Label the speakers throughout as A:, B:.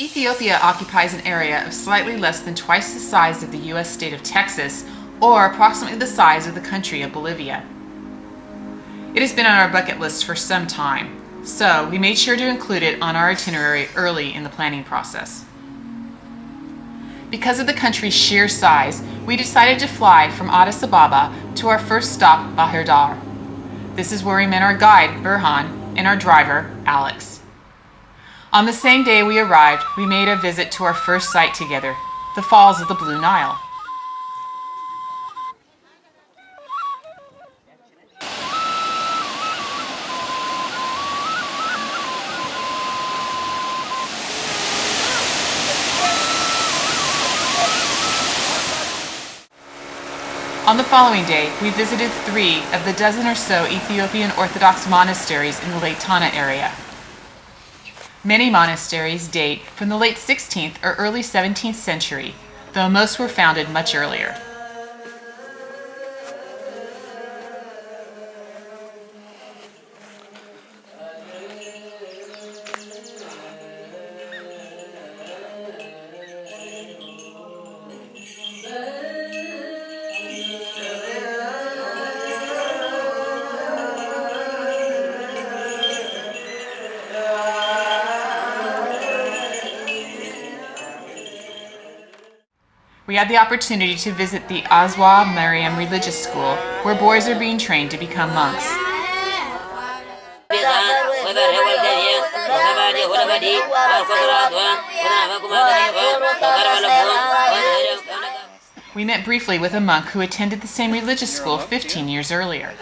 A: Ethiopia occupies an area of slightly less than twice the size of the US state of Texas, or approximately the size of the country of Bolivia. It has been on our bucket list for some time, so we made sure to include it on our itinerary early in the planning process. Because of the country's sheer size, we decided to fly from Addis Ababa to our first stop, Bahir Dar. This is where we met our guide, Burhan, and our driver, Alex. On the same day we arrived, we made a visit to our first site together, the Falls of the Blue Nile. On the following day, we visited three of the dozen or so Ethiopian Orthodox monasteries in the Lake Tana area. Many monasteries date from the late 16th or early 17th century, though most were founded much earlier. We had the opportunity to visit the Azwa Mariam Religious School, where boys are being trained to become monks. We met briefly with a monk who attended the same religious school 15 years earlier.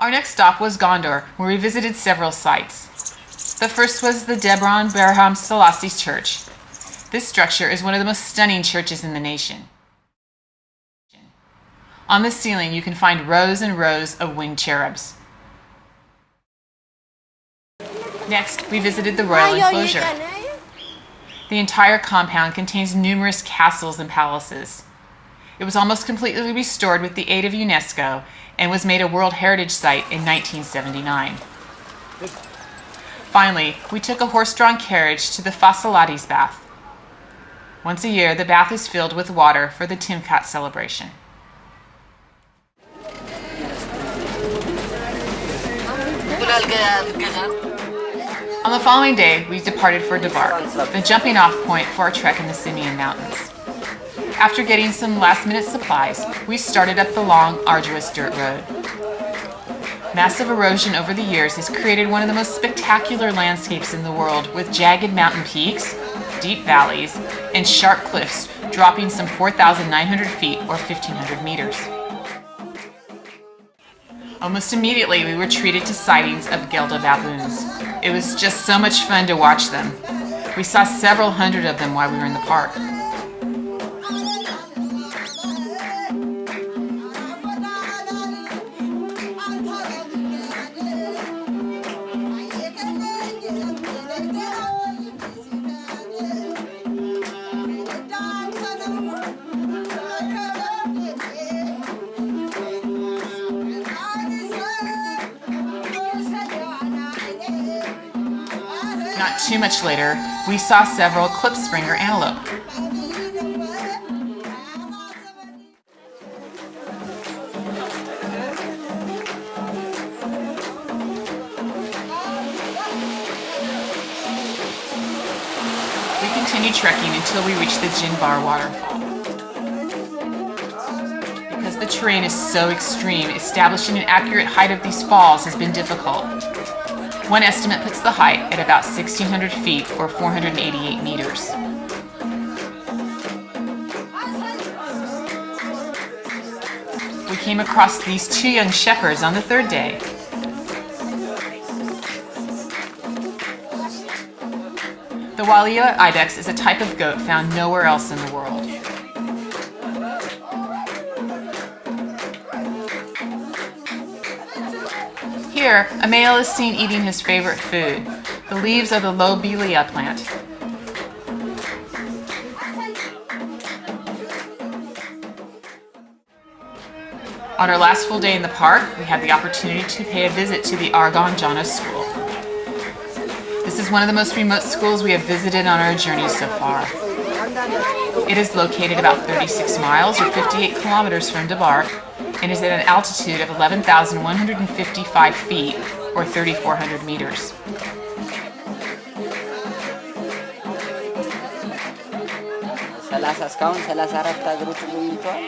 A: Our next stop was Gondar, where we visited several sites. The first was the Debre Berhan Selassie's Church. This structure is one of the most stunning churches in the nation. On the ceiling, you can find rows and rows of winged cherubs. Next, we visited the royal enclosure. The entire compound contains numerous castles and palaces. It was almost completely restored with the aid of UNESCO and was made a World Heritage Site in 1979. Finally, we took a horse-drawn carriage to the Fasilides bath. Once a year, the bath is filled with water for the Timkat celebration. On the following day, we departed for Debark, the jumping off point for our trek in the Simien Mountains. After getting some last-minute supplies, we started up the long, arduous dirt road. Massive erosion over the years has created one of the most spectacular landscapes in the world with jagged mountain peaks, deep valleys, and sharp cliffs dropping some 4,900 feet or 1,500 meters. Almost immediately, we were treated to sightings of Gelada baboons. It was just so much fun to watch them. We saw several hundred of them while we were in the park. Not too much later, we saw several klipspringer antelope. We continued trekking until we reached the Jinbar waterfall. The terrain is so extreme, establishing an accurate height of these falls has been difficult. One estimate puts the height at about 1,600 feet or 488 meters. We came across these two young shepherds on the third day. The Walia ibex is a type of goat found nowhere else in the world. Here, a male is seen eating his favorite food, the leaves of the lobelia plant. On our last full day in the park, we had the opportunity to pay a visit to the Argon Jana School. This is one of the most remote schools we have visited on our journey so far. It is located about 36 miles or 58 kilometers from Debark and is at an altitude of 11,155 feet or 3,400 meters.
B: ሰላሳ እስካሁን ሰላሳ አራት ሀገሮች ጎብኝተዋል።